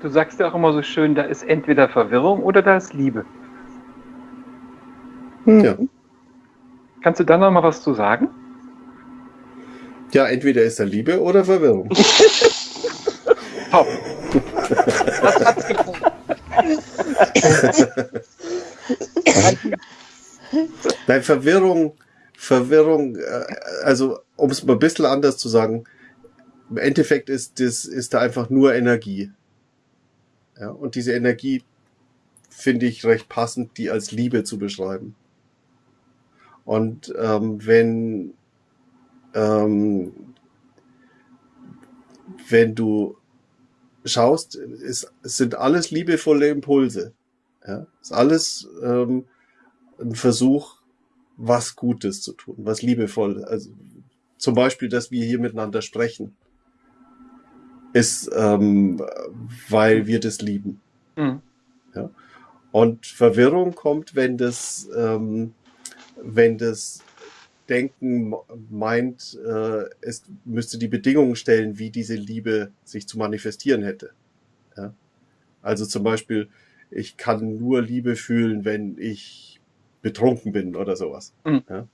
du sagst ja auch immer so schön, da ist entweder Verwirrung oder da ist Liebe. Hm. Ja. Kannst du da noch mal was zu sagen? Ja, entweder ist da Liebe oder Verwirrung. Top. Das hat's gefunden. Nein, Verwirrung, Verwirrung, äh, also um es mal ein bisschen anders zu sagen, im Endeffekt ist, das, ist da einfach nur Energie. Ja, und diese Energie finde ich recht passend, die als Liebe zu beschreiben. Und ähm, wenn, ähm, wenn du schaust, es sind alles liebevolle Impulse. Ja, ist alles ähm, ein Versuch, was Gutes zu tun, was liebevoll. Also zum Beispiel, dass wir hier miteinander sprechen, ist, ähm, weil wir das lieben. Mhm. Ja? Und Verwirrung kommt, wenn das, ähm, wenn das Denken meint, äh, es müsste die Bedingungen stellen, wie diese Liebe sich zu manifestieren hätte. Ja? Also zum Beispiel, ich kann nur Liebe fühlen, wenn ich betrunken bin oder sowas. Mhm. Ja?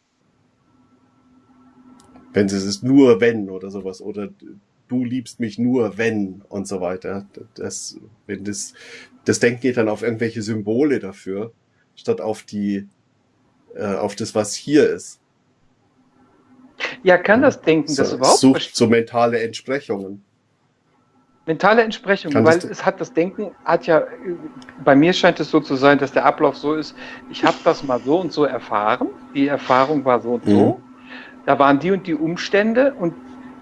Wenn es ist nur wenn oder sowas oder du liebst mich nur wenn und so weiter. Das, wenn das, das Denken geht dann auf irgendwelche Symbole dafür, statt auf die, äh, auf das, was hier ist. Ja, kann das Denken so, das überhaupt? Sucht so mentale Entsprechungen. Mentale Entsprechung, Kann weil es hat das Denken hat ja, bei mir scheint es so zu sein, dass der Ablauf so ist, ich habe das mal so und so erfahren, die Erfahrung war so und so, mhm. da waren die und die Umstände und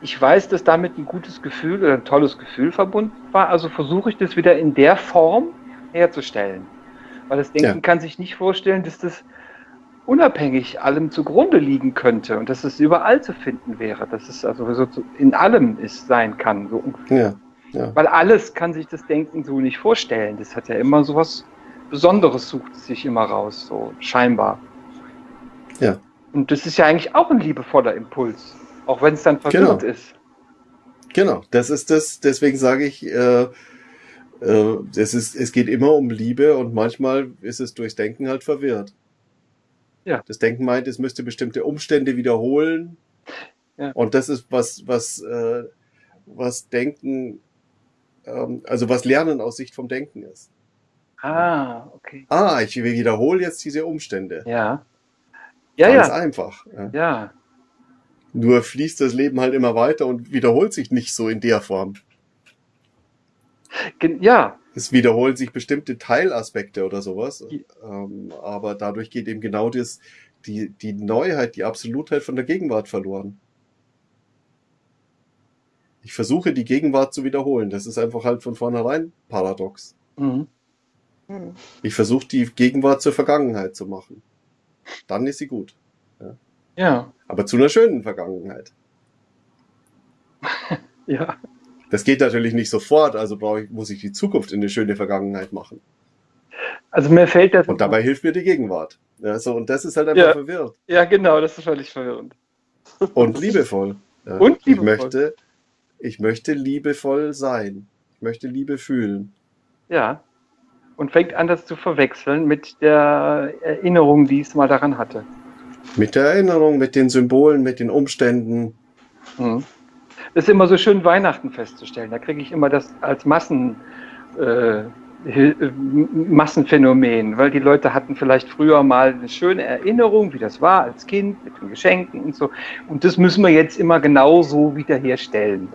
ich weiß, dass damit ein gutes Gefühl oder ein tolles Gefühl verbunden war, also versuche ich das wieder in der Form herzustellen. Weil das Denken ja. kann sich nicht vorstellen, dass das unabhängig allem zugrunde liegen könnte und dass es überall zu finden wäre, dass es also so in allem ist, sein kann. So ja. Ja. Weil alles kann sich das Denken so nicht vorstellen. Das hat ja immer so was Besonderes, sucht sich immer raus, so scheinbar. Ja. Und das ist ja eigentlich auch ein liebevoller Impuls, auch wenn es dann verwirrt genau. ist. Genau, das ist das, deswegen sage ich, äh, äh, es, ist, es geht immer um Liebe und manchmal ist es durchs Denken halt verwirrt. Ja. Das Denken meint, es müsste bestimmte Umstände wiederholen. Ja. Und das ist was, was, äh, was Denken ähm, also was Lernen aus Sicht vom Denken ist. Ah, okay. Ah, ich wiederhole jetzt diese Umstände. Ja. Ja, Ganz ja. einfach. Ja. ja. Nur fließt das Leben halt immer weiter und wiederholt sich nicht so in der Form. Ja. Es wiederholen sich bestimmte Teilaspekte oder sowas. Ähm, aber dadurch geht eben genau das, die, die Neuheit, die Absolutheit von der Gegenwart verloren. Ich versuche die Gegenwart zu wiederholen. Das ist einfach halt von vornherein paradox. Mhm. Mhm. Ich versuche die Gegenwart zur Vergangenheit zu machen. Dann ist sie gut. Ja. ja. Aber zu einer schönen Vergangenheit. ja. Das geht natürlich nicht sofort, also ich, muss ich die Zukunft in eine schöne Vergangenheit machen. Also mir fällt das. Und dabei hilft mir die Gegenwart. Ja, so, und das ist halt einfach ja. verwirrt. Ja, genau, das ist völlig verwirrend. Und liebevoll. Ja. Und liebevoll. Ich möchte, ich möchte liebevoll sein. Ich möchte Liebe fühlen. Ja. Und fängt an, das zu verwechseln mit der Erinnerung, die es mal daran hatte. Mit der Erinnerung, mit den Symbolen, mit den Umständen. Mhm. Das ist immer so schön, Weihnachten festzustellen. Da kriege ich immer das als Massen, äh, Massenphänomen, weil die Leute hatten vielleicht früher mal eine schöne Erinnerung, wie das war als Kind mit den Geschenken und so. Und das müssen wir jetzt immer genauso wiederherstellen.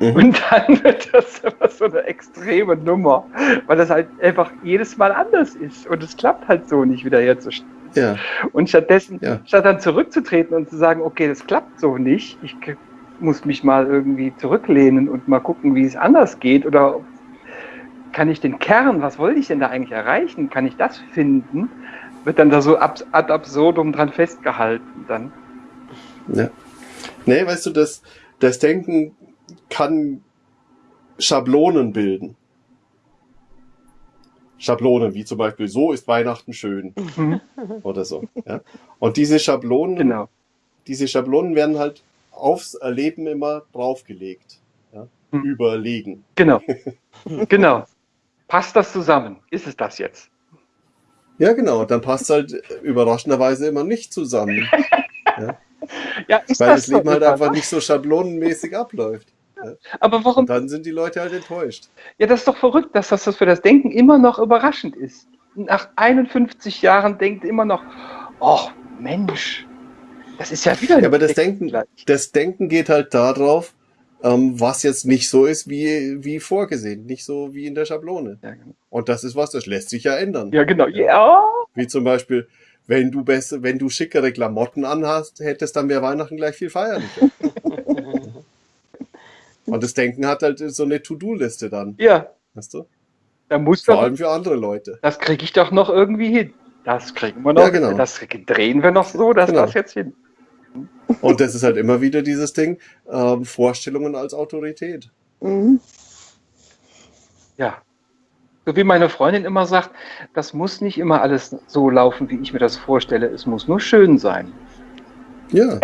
Mhm. Und dann wird das immer so eine extreme Nummer, weil das halt einfach jedes Mal anders ist und es klappt halt so nicht wieder herzustellen. Ja. Und stattdessen, ja. statt dann zurückzutreten und zu sagen, okay, das klappt so nicht, ich muss mich mal irgendwie zurücklehnen und mal gucken, wie es anders geht oder kann ich den Kern, was wollte ich denn da eigentlich erreichen, kann ich das finden, wird dann da so ad absurdum dran festgehalten dann. Ja. Nee, weißt du, das, das Denken kann Schablonen bilden. Schablonen, wie zum Beispiel, so ist Weihnachten schön. Mhm. Oder so. Ja? Und diese Schablonen, genau. diese Schablonen werden halt aufs Erleben immer draufgelegt. Ja? hm. überlegen. Genau. genau. Passt das zusammen? Ist es das jetzt? Ja, genau. Dann passt halt überraschenderweise immer nicht zusammen. ja. ja Weil das Leben halt einfach nicht so schablonenmäßig abläuft. Ja. Aber warum? Und dann sind die Leute halt enttäuscht. Ja, das ist doch verrückt, dass das für das Denken immer noch überraschend ist. Nach 51 Jahren denkt immer noch, oh Mensch, das ist ja wieder. Ja, aber das Denken, das Denken geht halt darauf, ähm, was jetzt nicht so ist wie, wie vorgesehen, nicht so wie in der Schablone. Ja, genau. Und das ist was, das lässt sich ja ändern. Ja, genau. Ja. Wie zum Beispiel, wenn du besser, wenn du schickere Klamotten anhast, hättest, dann wäre Weihnachten gleich viel feierlicher. Und das Denken hat halt so eine To-Do-Liste dann. Ja. Weißt du? Da muss Vor allem für andere Leute. Das kriege ich doch noch irgendwie hin. Das kriegen wir noch. Ja, genau. Das drehen wir noch so, dass genau. das jetzt hin. Und das ist halt immer wieder dieses Ding, ähm, Vorstellungen als Autorität. Mhm. Ja. So wie meine Freundin immer sagt, das muss nicht immer alles so laufen, wie ich mir das vorstelle. Es muss nur schön sein. Ja.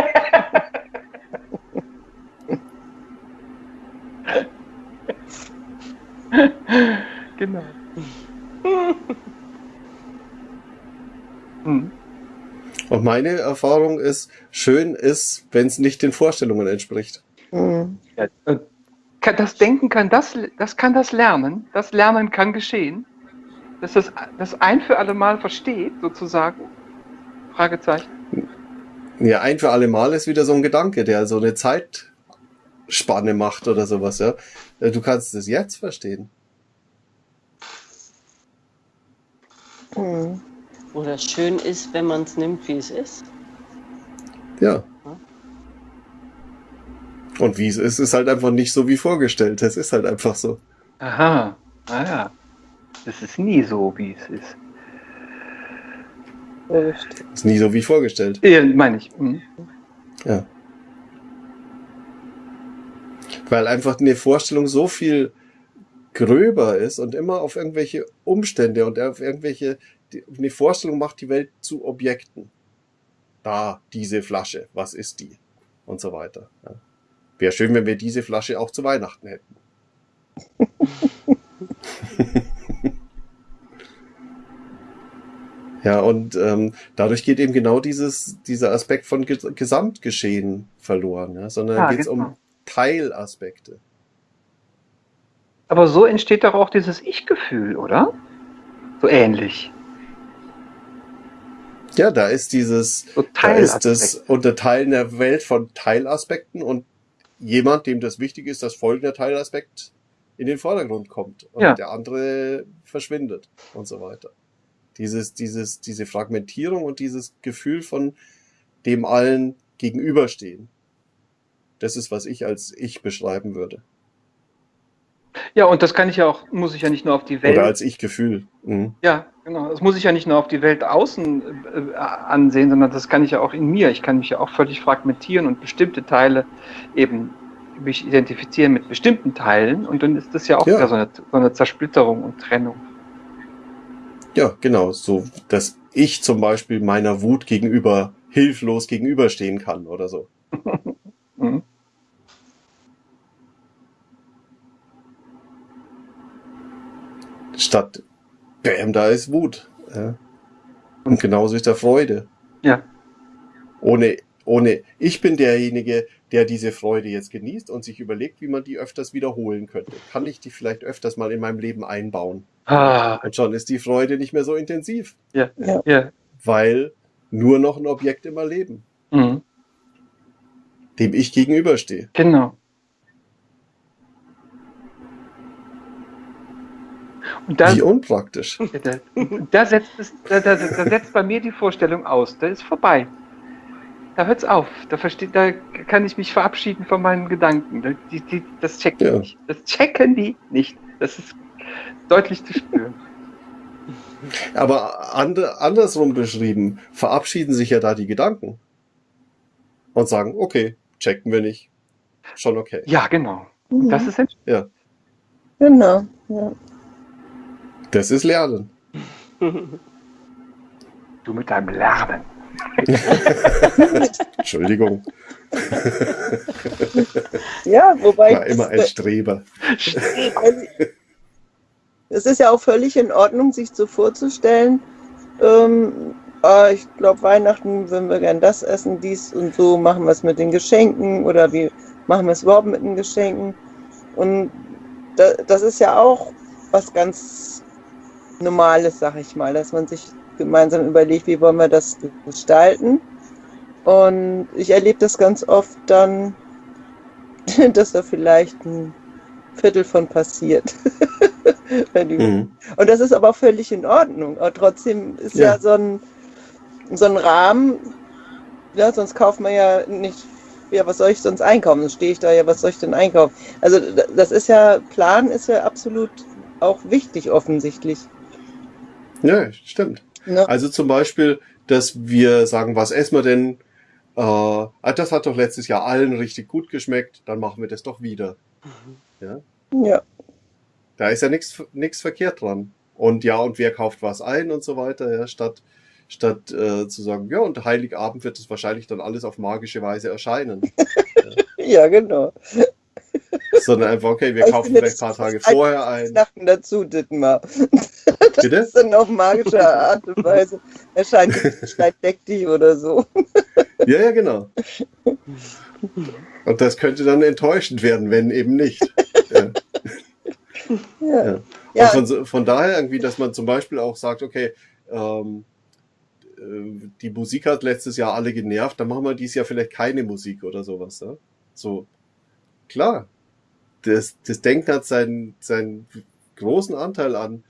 genau. hm. Und meine Erfahrung ist, schön ist, wenn es nicht den Vorstellungen entspricht. Mhm. Das Denken kann das, das kann das lernen. Das Lernen kann geschehen. Dass das, das ein für alle Mal versteht, sozusagen. Fragezeichen. Ja, ein für alle Mal ist wieder so ein Gedanke, der so eine Zeitspanne macht oder sowas, ja. Du kannst es jetzt verstehen. Mhm. Oder schön ist, wenn man es nimmt, wie es ist. Ja. Und wie es ist, ist halt einfach nicht so wie vorgestellt. Es ist halt einfach so. Aha, ah ja. Es ist nie so, wie es ist. Es ist nie so wie vorgestellt. Ja, meine ich. Mhm. Ja. Weil einfach eine Vorstellung so viel gröber ist und immer auf irgendwelche Umstände und auf irgendwelche die, eine Vorstellung macht die Welt zu Objekten. Da, diese Flasche, was ist die? Und so weiter. Ja. Wäre schön, wenn wir diese Flasche auch zu Weihnachten hätten. ja, und ähm, dadurch geht eben genau dieses, dieser Aspekt von Gesamtgeschehen verloren, ja? sondern ja, geht es genau. um Teilaspekte. Aber so entsteht doch auch dieses Ich-Gefühl, oder? So ähnlich. Ja, da ist dieses, so da ist das Unterteilen der Welt von Teilaspekten und jemand, dem das wichtig ist, dass folgender Teilaspekt in den Vordergrund kommt und ja. der andere verschwindet und so weiter. Dieses, dieses, diese Fragmentierung und dieses Gefühl von dem allen gegenüberstehen. Das ist, was ich als ich beschreiben würde. Ja, und das kann ich ja auch, muss ich ja nicht nur auf die Welt. Oder als Ich-Gefühl. Mhm. Ja, genau. Das muss ich ja nicht nur auf die Welt außen äh, ansehen, sondern das kann ich ja auch in mir. Ich kann mich ja auch völlig fragmentieren und bestimmte Teile eben mich identifizieren mit bestimmten Teilen und dann ist das ja auch ja. wieder so eine, so eine Zersplitterung und Trennung. Ja, genau. So, dass ich zum Beispiel meiner Wut gegenüber hilflos gegenüberstehen kann oder so. mhm. Statt Bam, da ist Wut. Ja. Und genauso ist da Freude. Ja. Ohne, ohne, ich bin derjenige, der diese Freude jetzt genießt und sich überlegt, wie man die öfters wiederholen könnte. Kann ich die vielleicht öfters mal in meinem Leben einbauen? Ah. Und schon ist die Freude nicht mehr so intensiv. Ja, ja. ja. Weil nur noch ein Objekt im Erleben. Mhm. Dem ich gegenüberstehe. Genau. Dann, Wie unpraktisch. Da, da, setzt es, da, da, da, setzt bei mir die Vorstellung aus. Da ist vorbei. Da hört es auf. Da, versteht, da kann ich mich verabschieden von meinen Gedanken. Die, die, das checken ja. nicht. Das checken die nicht. Das ist deutlich zu spüren. Aber and, andersrum beschrieben, verabschieden sich ja da die Gedanken. Und sagen, okay, checken wir nicht. Schon okay. Ja, genau. Mhm. Das ist Ja. Genau. Ja. Das ist Lernen. Du mit deinem Lernen. Entschuldigung. ja, wobei. War immer ein Streber. Es ist ja auch völlig in Ordnung, sich so vorzustellen, ähm, ah, ich glaube, Weihnachten würden wir gern das essen, dies und so, machen wir es mit den Geschenken oder wie machen wir es überhaupt mit den Geschenken. Und da, das ist ja auch was ganz Normales, sag ich mal, dass man sich gemeinsam überlegt, wie wollen wir das gestalten. Und ich erlebe das ganz oft dann, dass da vielleicht ein Viertel von passiert. mhm. Und das ist aber völlig in Ordnung. Aber trotzdem ist ja, ja so, ein, so ein Rahmen, ja, sonst kauft man ja nicht, ja, was soll ich sonst einkaufen? Dann stehe ich da ja, was soll ich denn einkaufen? Also das ist ja, Plan ist ja absolut auch wichtig offensichtlich. Ja, stimmt. Ja. Also zum Beispiel, dass wir sagen, was essen wir denn? Äh, ah, das hat doch letztes Jahr allen richtig gut geschmeckt, dann machen wir das doch wieder. Mhm. Ja. ja. Da ist ja nichts verkehrt dran. Und ja, und wer kauft was ein und so weiter, ja, statt, statt äh, zu sagen, ja, und Heiligabend wird es wahrscheinlich dann alles auf magische Weise erscheinen. ja. ja, genau. Sondern einfach, okay, wir kaufen vielleicht ein paar Tage vorher ein. Weihnachten dazu, Dittmar. Das Bitte? ist dann auf magische Art und Weise erscheint deckt dich oder so. Ja, ja, genau. Und das könnte dann enttäuschend werden, wenn eben nicht. Ja. Ja. ja. Von, von, daher irgendwie, dass man zum Beispiel auch sagt, okay, ähm, äh, die Musik hat letztes Jahr alle genervt, dann machen wir dieses Jahr vielleicht keine Musik oder sowas. Ja? So, klar. Das, das Denken hat seinen, seinen großen Anteil an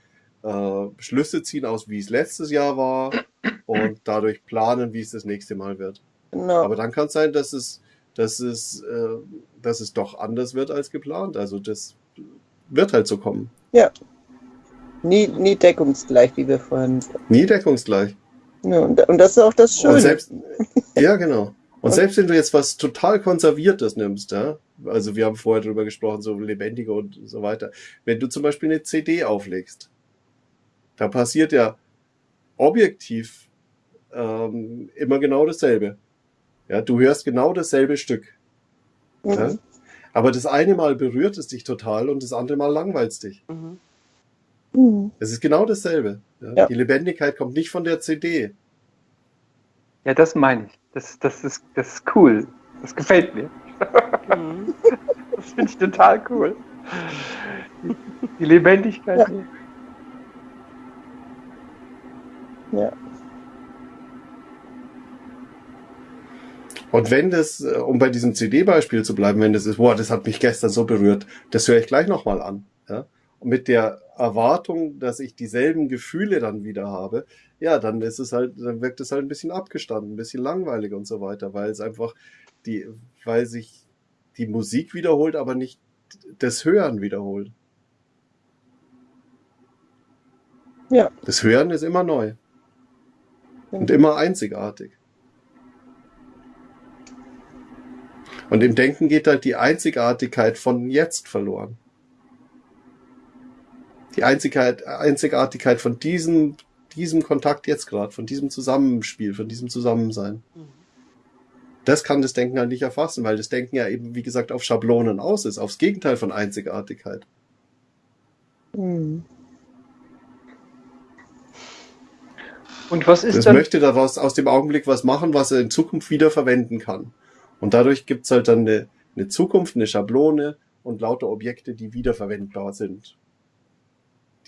äh, Schlüsse ziehen aus, wie es letztes Jahr war und dadurch planen, wie es das nächste Mal wird. Genau. Aber dann kann es sein, dass es, dass es, äh, dass es doch anders wird als geplant. Also das wird halt so kommen. Ja. Nie, nie deckungsgleich, wie wir vorhin. Nie deckungsgleich. Ja, und, und das ist auch das Schöne. Selbst, ja, genau. Und selbst wenn du jetzt was total Konserviertes nimmst, ja, also wir haben vorher darüber gesprochen, so lebendiger und so weiter. Wenn du zum Beispiel eine CD auflegst, da passiert ja objektiv ähm, immer genau dasselbe. Ja, du hörst genau dasselbe Stück. Mhm. Ja? Aber das eine Mal berührt es dich total und das andere Mal langweilt es dich. Mhm. mhm. Es ist genau dasselbe. Ja? Ja. Die Lebendigkeit kommt nicht von der CD. Ja, das meine ich. Das, das, ist, das ist cool. Das gefällt mir. Mhm. Das finde ich total cool. Die Lebendigkeit. Ja. ja. Und wenn das, äh, um bei diesem CD-Beispiel zu bleiben, wenn das ist, boah, das hat mich gestern so berührt, das höre ich gleich nochmal an. Ja? Mit der Erwartung, dass ich dieselben Gefühle dann wieder habe, ja, dann ist es halt, dann wirkt es halt ein bisschen abgestanden, ein bisschen langweilig und so weiter, weil es einfach die, weil sich die Musik wiederholt, aber nicht das Hören wiederholt. Ja. Das Hören ist immer neu. Und immer einzigartig. Und im Denken geht halt die Einzigartigkeit von jetzt verloren. Die Einzigartigkeit von diesem, diesem Kontakt jetzt gerade, von diesem Zusammenspiel, von diesem Zusammensein. Das kann das Denken halt nicht erfassen, weil das Denken ja eben, wie gesagt, auf Schablonen aus ist, aufs Gegenteil von Einzigartigkeit. Mhm. Und was ist das dann? möchte daraus aus dem Augenblick was machen, was er in Zukunft wieder verwenden kann. Und dadurch gibt's halt dann eine, eine Zukunft, eine Schablone und lauter Objekte, die wiederverwendbar sind.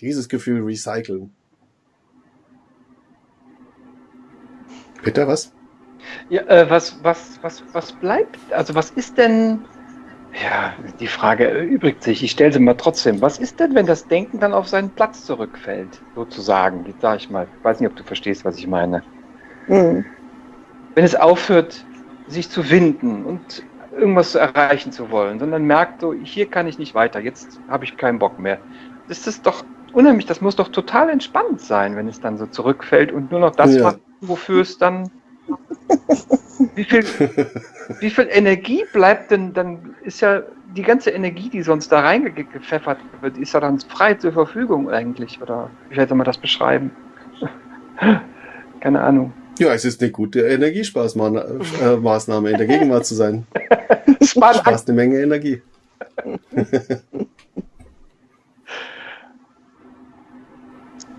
Dieses Gefühl recyceln. Peter, was? Ja, äh, was, was, was, was bleibt? Also was ist denn, ja, die Frage erübrigt sich, ich stelle sie mal trotzdem. Was ist denn, wenn das Denken dann auf seinen Platz zurückfällt, sozusagen? Jetzt sage ich mal, ich weiß nicht, ob du verstehst, was ich meine. Mhm. Wenn es aufhört, sich zu winden und irgendwas zu erreichen zu wollen, sondern merkt so, hier kann ich nicht weiter, jetzt habe ich keinen Bock mehr. Das ist doch unheimlich, das muss doch total entspannt sein, wenn es dann so zurückfällt und nur noch das ja. macht, wofür es dann. Wie viel, wie viel Energie bleibt denn, dann ist ja die ganze Energie, die sonst da reingepfeffert wird, ist ja dann frei zur Verfügung eigentlich, oder wie soll man das beschreiben? Keine Ahnung. Ja, es ist eine gute Energiespaßmaßnahme, in der Gegenwart zu sein. Spart Sparst eine Menge Energie.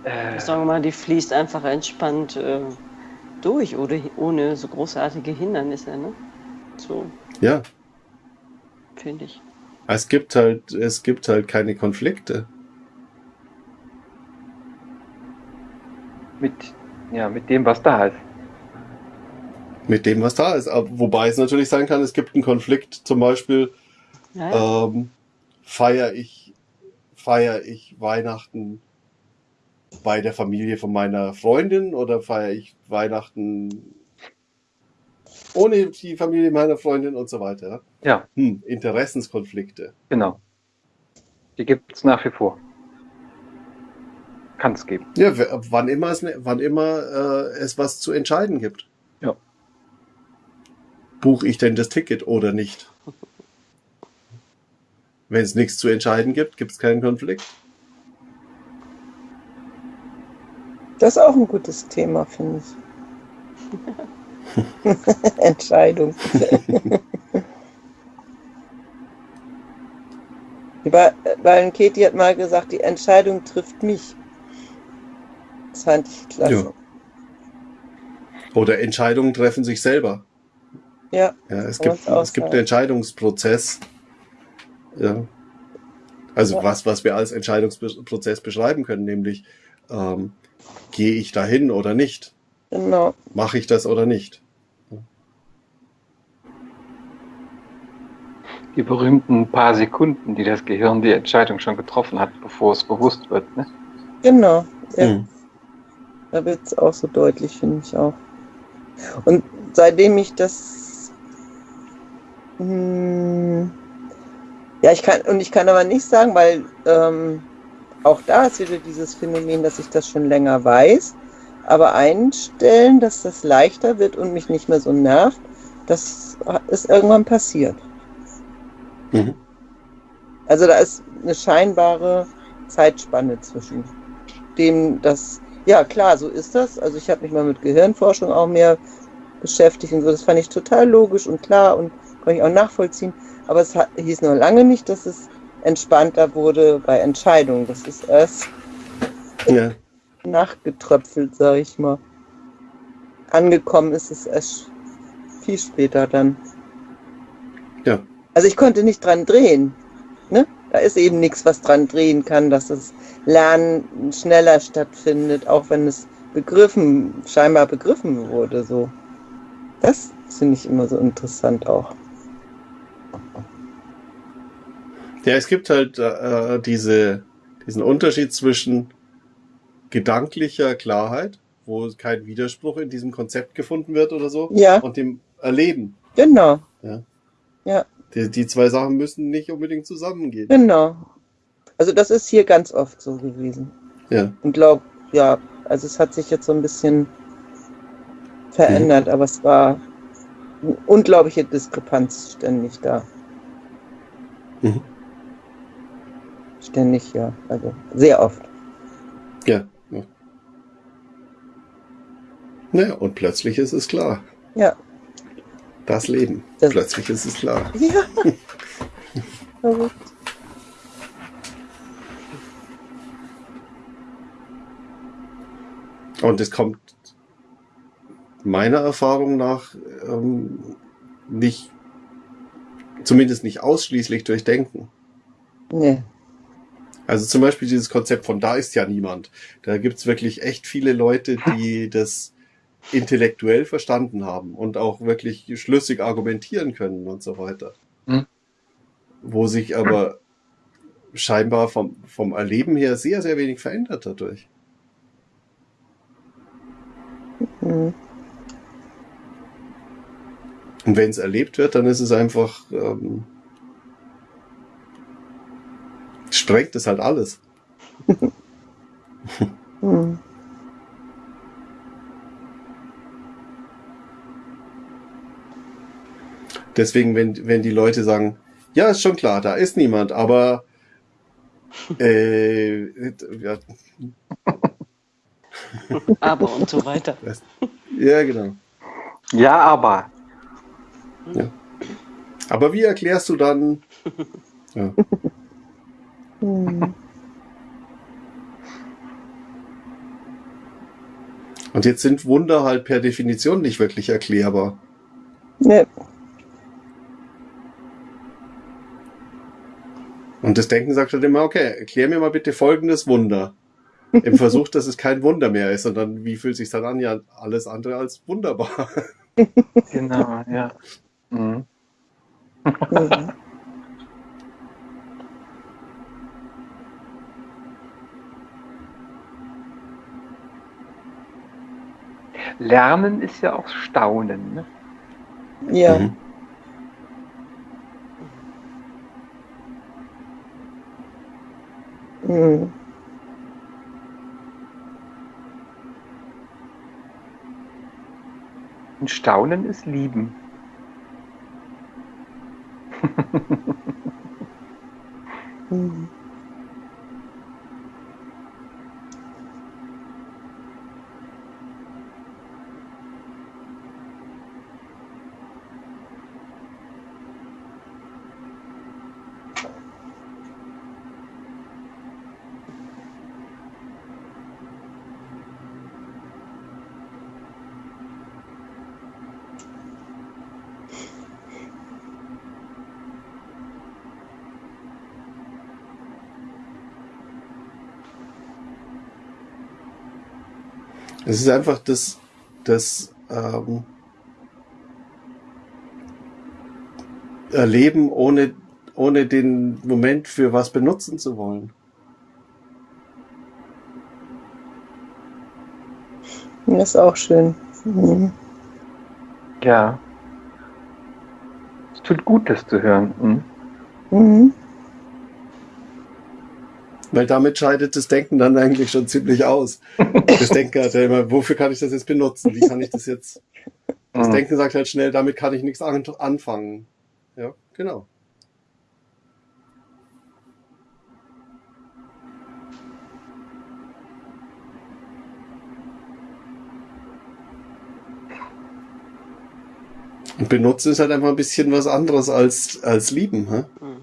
Äh, Sagen wir mal, die fließt einfach entspannt äh, durch oder ohne so großartige Hindernisse, ne? So. Ja. Finde ich. Es gibt halt, es gibt halt keine Konflikte. Mit, ja, mit dem, was da ist. Mit dem, was da ist. Aber, wobei es natürlich sein kann, es gibt einen Konflikt, zum Beispiel, ja. Ähm, feiere ich, feier ich Weihnachten bei der Familie von meiner Freundin oder feiere ich Weihnachten ohne die Familie meiner Freundin und so weiter? Ja. Hm, Interessenskonflikte. Genau. Die gibt es nach wie vor. Kann es geben. Ja, wann immer es, wann immer äh, es was zu entscheiden gibt. Ja. Buche ich denn das Ticket oder nicht? Wenn es nichts zu entscheiden gibt, gibt es keinen Konflikt. Das ist auch ein gutes Thema, finde ich. Entscheidung. weil Katie hat mal gesagt, die Entscheidung trifft mich. Das fand ich klasse. Ja. Oder Entscheidungen treffen sich selber. Ja. ja es gibt, es gibt einen Entscheidungsprozess. Ja. Also ja. was, was wir als Entscheidungsprozess beschreiben können, nämlich ähm, gehe ich dahin oder nicht? Genau. Mache ich das oder nicht? Die berühmten paar Sekunden, die das Gehirn die Entscheidung schon getroffen hat, bevor es bewusst wird. Ne? Genau. Ja. Mhm. Da wird es auch so deutlich, finde ich auch. Und seitdem ich das. Hm, ja, ich kann, und ich kann aber nicht sagen, weil ähm, auch da ist wieder dieses Phänomen, dass ich das schon länger weiß, aber einstellen, dass das leichter wird und mich nicht mehr so nervt, das ist irgendwann passiert. Mhm. Also da ist eine scheinbare Zeitspanne zwischen dem, das, ja klar, so ist das. Also ich habe mich mal mit Gehirnforschung auch mehr beschäftigt und so. Das fand ich total logisch und klar und konnte ich auch nachvollziehen. Aber es hieß noch lange nicht, dass es entspannter wurde bei Entscheidungen. Das ist erst ja. nachgetröpfelt, sage ich mal. Angekommen ist es erst viel später dann. Ja. Also ich konnte nicht dran drehen. Ne? Da ist eben nichts, was dran drehen kann, dass das Lernen schneller stattfindet, auch wenn es begriffen, scheinbar begriffen wurde. So. Das finde ich immer so interessant auch. Ja, es gibt halt äh, diese, diesen Unterschied zwischen gedanklicher Klarheit, wo kein Widerspruch in diesem Konzept gefunden wird oder so, ja. und dem Erleben. Genau. Ja. ja. Die, die zwei Sachen müssen nicht unbedingt zusammengehen. Genau. Also das ist hier ganz oft so gewesen. Ja. Und glaub, ja, also es hat sich jetzt so ein bisschen verändert, mhm. aber es war eine unglaubliche Diskrepanz ständig da. Mhm. Ständig, ja. Also sehr oft. Ja. ja. Naja, und plötzlich ist es klar. Ja. Das Leben. Das plötzlich ist es klar. Ja. Verrückt. Und es kommt meiner Erfahrung nach ähm, nicht, zumindest nicht ausschließlich durch Denken. Nee. Also zum Beispiel dieses Konzept von da ist ja niemand. Da gibt's wirklich echt viele Leute, die das intellektuell verstanden haben und auch wirklich schlüssig argumentieren können und so weiter. Mhm. Wo sich aber scheinbar vom, vom Erleben her sehr, sehr wenig verändert dadurch. Mhm. Und wenn es erlebt wird, dann ist es einfach ähm, sprengt es halt alles. hm. Deswegen, wenn, wenn die Leute sagen, ja, ist schon klar, da ist niemand, aber äh, ja. aber und so weiter. Ja, genau. Ja, aber. Ja. Aber wie erklärst du dann? Ja. Und jetzt sind Wunder halt per Definition nicht wirklich erklärbar. Nee. Und das Denken sagt halt immer, okay, erklär mir mal bitte folgendes Wunder. Im Versuch, dass es kein Wunder mehr ist, sondern wie fühlt sich dann an? Ja, alles andere als wunderbar. Genau, ja. Mhm. Lernen ist ja auch Staunen. Ne? Ja. Mhm. Mhm. Und Staunen ist Lieben. Es ist einfach das, das ähm, Erleben, ohne, ohne den Moment für was benutzen zu wollen. Das ist auch schön. Mhm. Ja. Es tut gut, das zu hören. Mhm. Mhm. Weil damit scheidet das Denken dann eigentlich schon ziemlich aus. Das Denken hat ja immer, wofür kann ich das jetzt benutzen? Wie kann ich das jetzt? Das mhm. Denken sagt halt schnell, damit kann ich nichts anfangen. Ja, genau. Und benutzen ist halt einfach ein bisschen was anderes als, als lieben. Hä? Mhm.